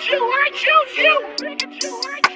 Pikachu, I choose you! Pikachu, I choose you!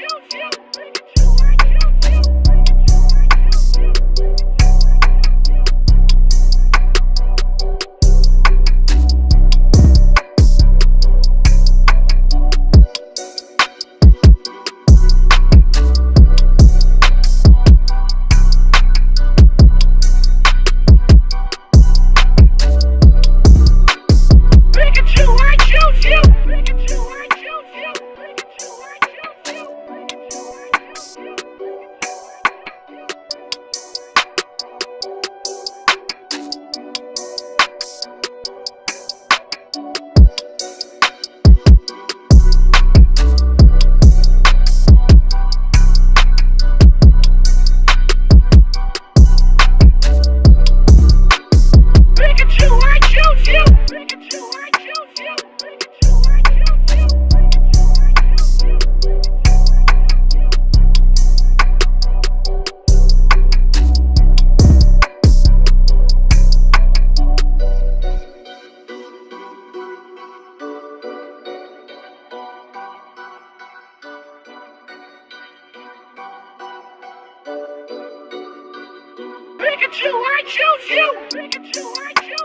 Pikachu, I choose you! Pikachu, I choose you!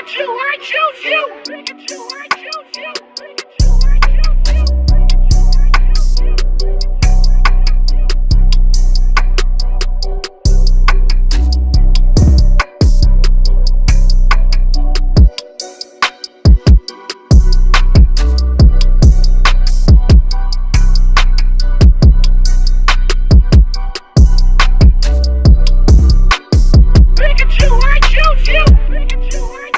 Pikachu, I choose you! Pikachu, I choose you! Pikachu, I choose you! Pikachu, I